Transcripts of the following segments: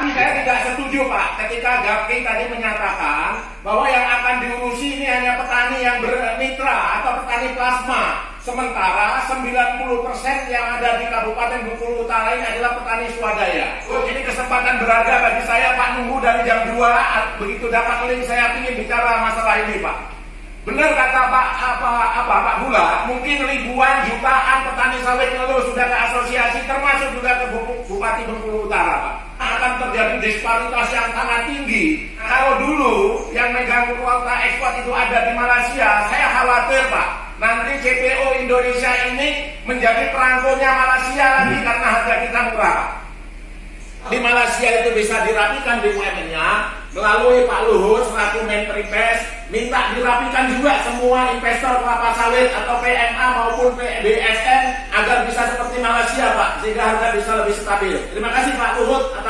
Tapi saya tidak setuju Pak ketika Gapki tadi menyatakan bahwa yang akan diurusi ini hanya petani yang bermitra atau petani plasma. Sementara 90% yang ada di Kabupaten Bengkulu Utara ini adalah petani swadaya. Ini kesempatan berharga bagi saya Pak Nunggu dari jam 2 begitu dapat link saya ingin bicara masalah ini Pak. Benar kata Pak apa apa Pak Bula, mungkin ribuan jutaan petani sawit ngeluh sudah ke asosiasi termasuk juga ke Bupati Bengkulu Utara Pak. Akan terjadi disparitas yang sangat tinggi. Kalau dulu yang megang kuota ekspor itu ada di Malaysia, saya khawatir Pak nanti CPO Indonesia ini menjadi perangkonya Malaysia lagi hmm. karena harga kita murah. Di Malaysia itu bisa dirapikan BUMN-nya melalui Pak Luhut selaku Menteri PES minta dirapikan juga semua investor kelapa sawit atau PMA maupun BSN agar bisa seperti Malaysia Pak sehingga harga bisa lebih stabil. Terima kasih Pak Luhut atas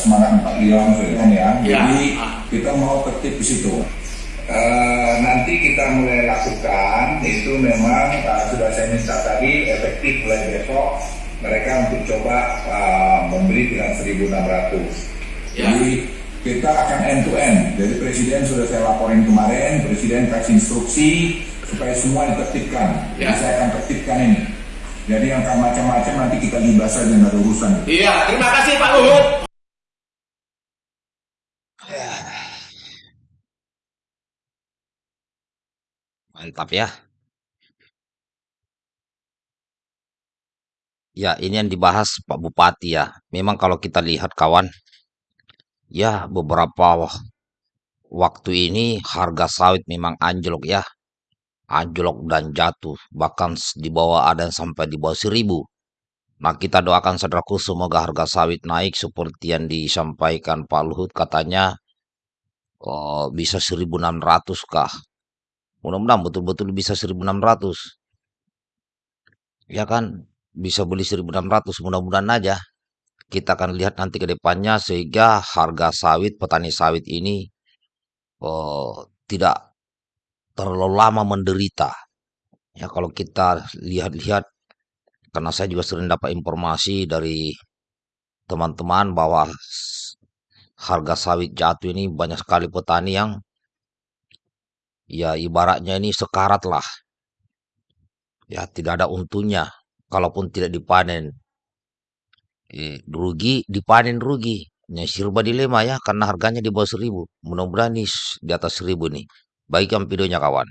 semangat Pak Gilang ya. ya. Jadi kita mau tertib di situ. Uh, nanti kita mulai lakukan itu memang uh, sudah saya minta tadi efektif mulai besok mereka untuk coba uh, membeli dengan 1.600. Ya. Jadi kita akan end to end. Jadi presiden sudah saya laporin kemarin, presiden kasih instruksi supaya semua ditertibkan. Ya. Jadi saya akan tertibkan ini. Jadi yang macam-macam nanti kita libas saja nggak ada urusan. Iya, terima kasih Pak Luhut. Mantap ya. Ya, ini yang dibahas Pak Bupati ya. Memang kalau kita lihat kawan, ya beberapa waktu ini harga sawit memang anjlok ya anjlok dan jatuh, bahkan di bawah ada yang sampai di bawah seribu. Nah kita doakan saudaraku semoga harga sawit naik seperti yang disampaikan Pak Luhut katanya oh, bisa 1600 kah. Mudah-mudahan betul-betul bisa 1600. Ya kan bisa beli 1600 mudah-mudahan aja. Kita akan lihat nanti ke depannya sehingga harga sawit petani sawit ini oh, tidak terlalu lama menderita. Ya kalau kita lihat-lihat, karena saya juga sering dapat informasi dari teman-teman bahwa harga sawit jatuh ini banyak sekali petani yang ya ibaratnya ini sekarat lah. Ya tidak ada untungnya kalaupun tidak dipanen. Eh, rugi dipanen rugi. Ya, sirba dilema ya karena harganya di bawah seribu. Mudah-mudahan di atas seribu nih. Baikkan videonya kawan.